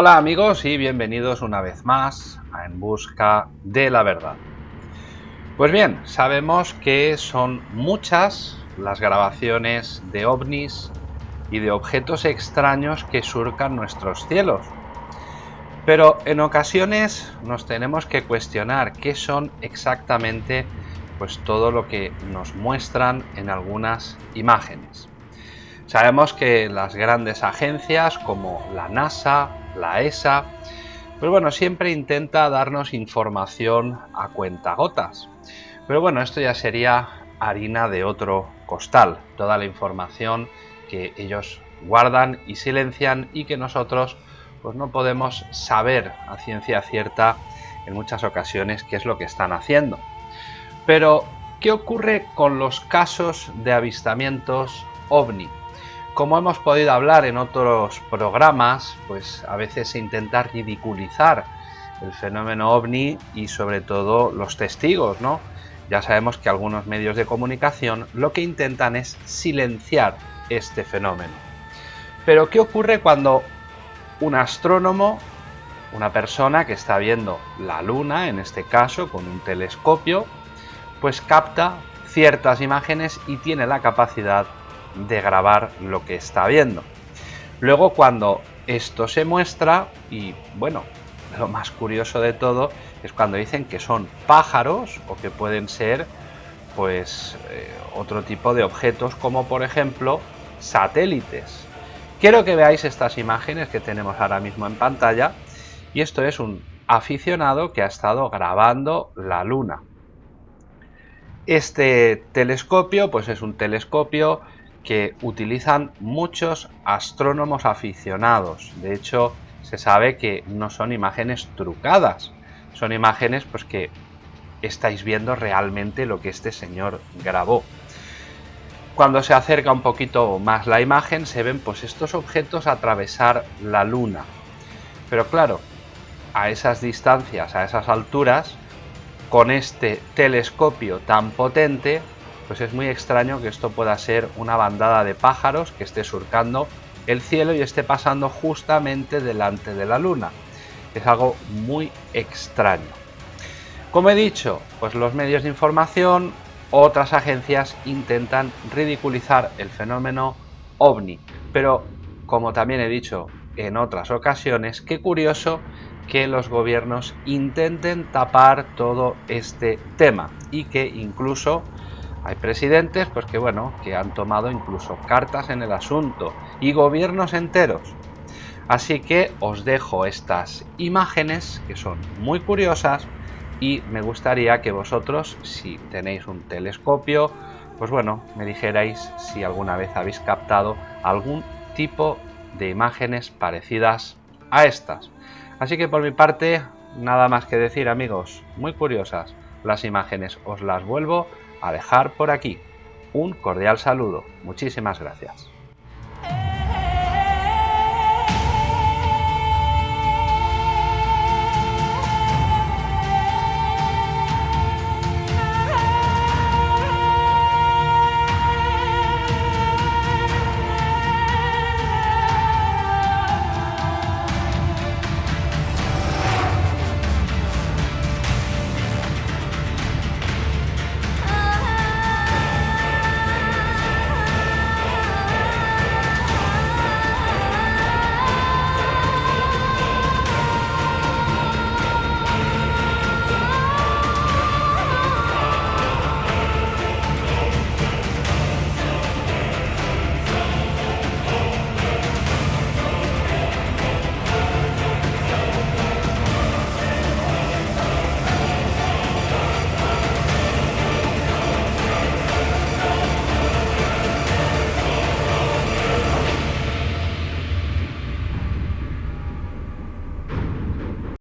Hola amigos y bienvenidos una vez más a En Busca de la Verdad. Pues bien, sabemos que son muchas las grabaciones de ovnis y de objetos extraños que surcan nuestros cielos. Pero en ocasiones nos tenemos que cuestionar qué son exactamente pues todo lo que nos muestran en algunas imágenes. Sabemos que las grandes agencias como la NASA, la ESA, pues bueno, siempre intenta darnos información a cuentagotas. Pero bueno, esto ya sería harina de otro costal, toda la información que ellos guardan y silencian y que nosotros pues no podemos saber a ciencia cierta en muchas ocasiones qué es lo que están haciendo. Pero, ¿qué ocurre con los casos de avistamientos ovni? Como hemos podido hablar en otros programas, pues a veces se intenta ridiculizar el fenómeno ovni y sobre todo los testigos, ¿no? Ya sabemos que algunos medios de comunicación lo que intentan es silenciar este fenómeno. Pero ¿qué ocurre cuando un astrónomo, una persona que está viendo la luna, en este caso con un telescopio, pues capta ciertas imágenes y tiene la capacidad de grabar lo que está viendo. Luego cuando esto se muestra, y bueno, lo más curioso de todo es cuando dicen que son pájaros o que pueden ser pues eh, otro tipo de objetos como por ejemplo satélites. Quiero que veáis estas imágenes que tenemos ahora mismo en pantalla y esto es un aficionado que ha estado grabando la luna. Este telescopio pues es un telescopio que utilizan muchos astrónomos aficionados. De hecho, se sabe que no son imágenes trucadas, son imágenes pues que estáis viendo realmente lo que este señor grabó. Cuando se acerca un poquito más la imagen se ven pues estos objetos atravesar la luna. Pero claro, a esas distancias, a esas alturas, con este telescopio tan potente, pues es muy extraño que esto pueda ser una bandada de pájaros que esté surcando el cielo y esté pasando justamente delante de la luna. Es algo muy extraño. Como he dicho, pues los medios de información, otras agencias intentan ridiculizar el fenómeno ovni. Pero, como también he dicho en otras ocasiones, qué curioso que los gobiernos intenten tapar todo este tema y que incluso hay presidentes pues que bueno, que han tomado incluso cartas en el asunto y gobiernos enteros. Así que os dejo estas imágenes que son muy curiosas y me gustaría que vosotros, si tenéis un telescopio, pues bueno, me dijerais si alguna vez habéis captado algún tipo de imágenes parecidas a estas. Así que por mi parte, nada más que decir amigos, muy curiosas las imágenes, os las vuelvo a dejar por aquí. Un cordial saludo. Muchísimas gracias.